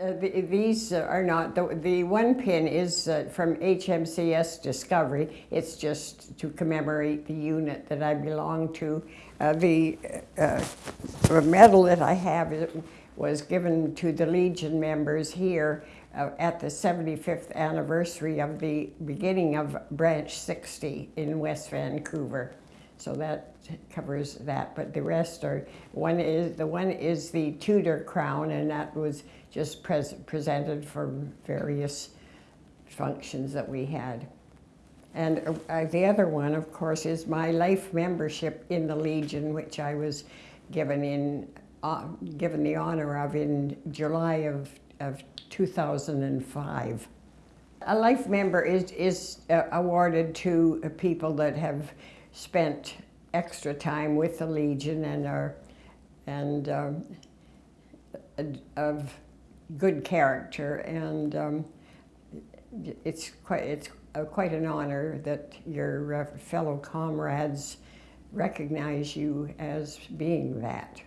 Uh, the, these are not, the, the one pin is uh, from HMCS Discovery. It's just to commemorate the unit that I belong to. Uh, the uh, uh, medal that I have was given to the Legion members here uh, at the 75th anniversary of the beginning of Branch 60 in West Vancouver. So that covers that, but the rest are, one is, the one is the Tudor crown and that was just pres presented for various functions that we had. And uh, the other one, of course, is my life membership in the Legion, which I was given in, uh, given the honor of in July of, of 2005. A life member is, is uh, awarded to people that have spent extra time with the Legion and are and um, of good character and um, it's quite it's uh, quite an honor that your uh, fellow comrades recognize you as being that.